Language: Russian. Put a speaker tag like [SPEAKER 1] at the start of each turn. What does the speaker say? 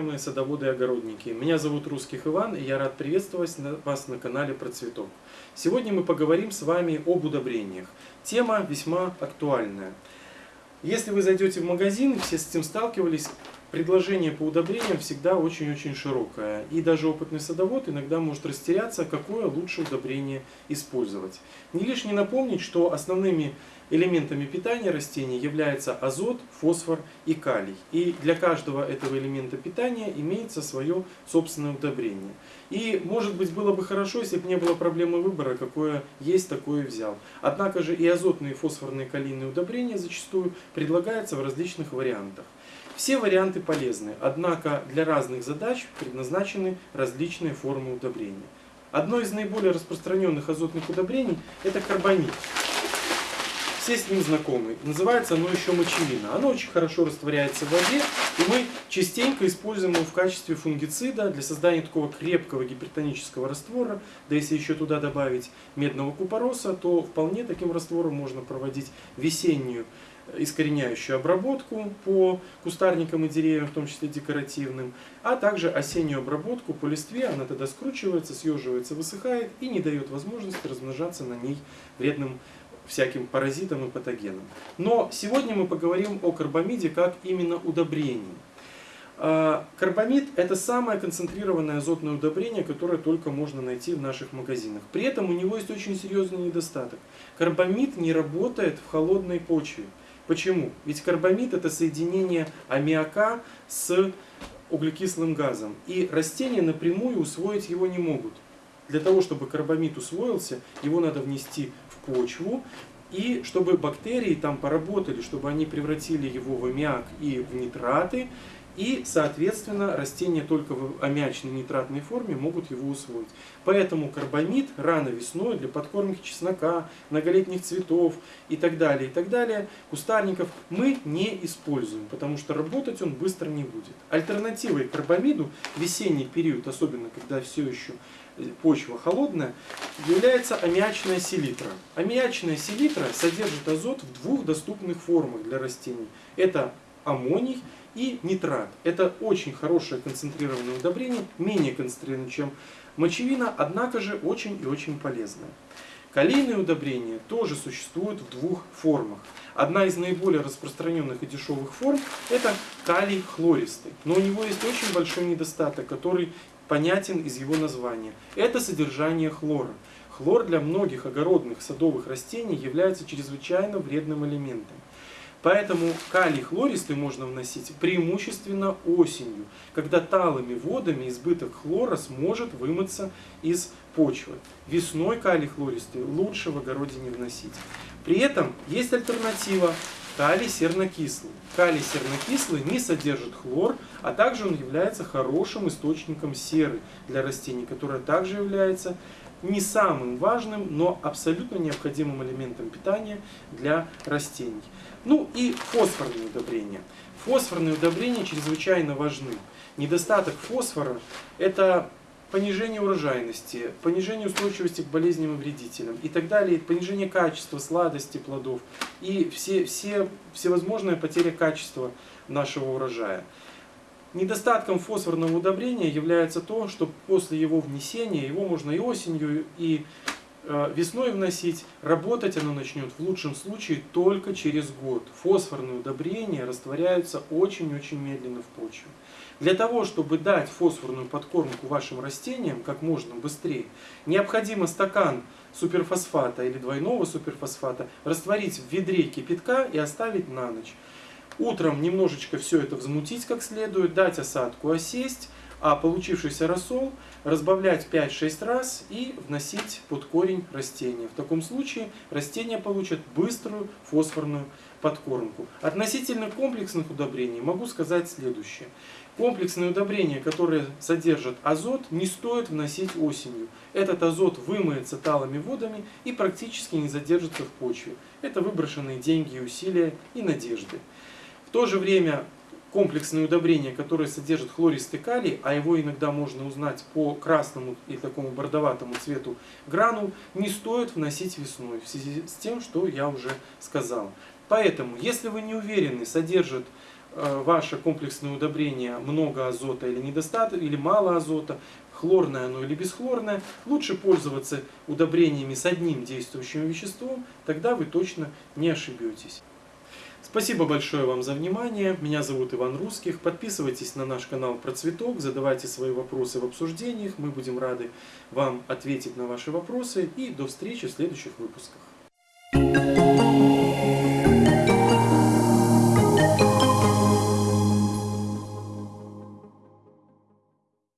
[SPEAKER 1] уважаемые садоводы и огородники! Меня зовут Русских Иван, и я рад приветствовать вас на канале Процветок. Сегодня мы поговорим с вами об удобрениях. Тема весьма актуальная. Если вы зайдете в магазин, все с этим сталкивались, предложение по удобрениям всегда очень-очень широкое. И даже опытный садовод иногда может растеряться, какое лучше удобрение использовать. Не лишне напомнить, что основными элементами питания растений являются азот, фосфор и калий. И для каждого этого элемента питания имеется свое собственное удобрение. И может быть было бы хорошо, если бы не было проблемы выбора, какое есть, такое взял. Однако же и азотные, и фосфорные, калийные удобрения зачастую предлагаются в различных вариантах. Все варианты полезны, однако для разных задач предназначены различные формы удобрения. Одно из наиболее распространенных азотных удобрений – это карбамид. Все с ним знакомы. Называется оно еще мочевина. Оно очень хорошо растворяется в воде, и мы частенько используем его в качестве фунгицида для создания такого крепкого гипертонического раствора. Да если еще туда добавить медного купороса, то вполне таким раствором можно проводить весеннюю искореняющую обработку по кустарникам и деревьям, в том числе декоративным, а также осеннюю обработку по листве, она тогда скручивается, съеживается, высыхает и не дает возможности размножаться на ней вредным всяким паразитам и патогенам. Но сегодня мы поговорим о карбамиде как именно удобрении. А, карбамид – это самое концентрированное азотное удобрение, которое только можно найти в наших магазинах. При этом у него есть очень серьезный недостаток. Карбамид не работает в холодной почве. Почему? Ведь карбамид это соединение аммиака с углекислым газом. И растения напрямую усвоить его не могут. Для того, чтобы карбамид усвоился, его надо внести почву. И чтобы бактерии там поработали, чтобы они превратили его в аммиак и в нитраты, и, соответственно, растения только в аммиачной нитратной форме могут его усвоить. Поэтому карбамид рано весной для подкормки чеснока, многолетних цветов и так далее, и так далее, кустарников мы не используем, потому что работать он быстро не будет. Альтернативой карбамиду весенний период, особенно когда все еще почва холодная, является аммиачная селитра. Аммиачная селитра содержит азот в двух доступных формах для растений. Это аммоний и нитрат. Это очень хорошее концентрированное удобрение, менее концентрированное, чем мочевина, однако же очень и очень полезное. Калийные удобрения тоже существуют в двух формах. Одна из наиболее распространенных и дешевых форм – это калий хлористый. Но у него есть очень большой недостаток, который понятен из его названия. Это содержание хлора. Хлор для многих огородных садовых растений является чрезвычайно вредным элементом. Поэтому калий хлористый можно вносить преимущественно осенью, когда талыми водами избыток хлора сможет вымыться из почвы. Весной калий хлористый лучше в огороде не вносить. При этом есть альтернатива калий сернокислый. Калий сернокислый не содержит хлор, а также он является хорошим источником серы для растений, которая также является не самым важным, но абсолютно необходимым элементом питания для растений. Ну и фосфорные удобрения. Фосфорные удобрения чрезвычайно важны. Недостаток фосфора – это понижение урожайности, понижение устойчивости к болезням и вредителям и так далее, понижение качества, сладости плодов и все, все, всевозможная потеря качества нашего урожая. Недостатком фосфорного удобрения является то, что после его внесения, его можно и осенью, и весной вносить, работать оно начнет в лучшем случае только через год. Фосфорные удобрения растворяются очень-очень медленно в почве. Для того, чтобы дать фосфорную подкормку вашим растениям как можно быстрее, необходимо стакан суперфосфата или двойного суперфосфата растворить в ведре кипятка и оставить на ночь. Утром немножечко все это взмутить как следует, дать осадку осесть, а получившийся рассол разбавлять 5-6 раз и вносить под корень растения. В таком случае растения получат быструю фосфорную подкормку. Относительно комплексных удобрений могу сказать следующее. Комплексные удобрения, которые содержат азот, не стоит вносить осенью. Этот азот вымоется талыми водами и практически не задержится в почве. Это выброшенные деньги усилия и надежды. В то же время комплексные удобрения, которые содержат хлористый калий, а его иногда можно узнать по красному и такому бордоватому цвету гранул, не стоит вносить весной, в связи с тем, что я уже сказал. Поэтому, если вы не уверены, содержит э, ваше комплексное удобрение много азота или недостаточно, или мало азота, хлорное оно или бесхлорное, лучше пользоваться удобрениями с одним действующим веществом, тогда вы точно не ошибетесь. Спасибо большое вам за внимание. Меня зовут Иван Русских. Подписывайтесь на наш канал про цветок, задавайте свои вопросы в обсуждениях. Мы будем рады вам ответить на ваши вопросы. И до встречи в следующих выпусках.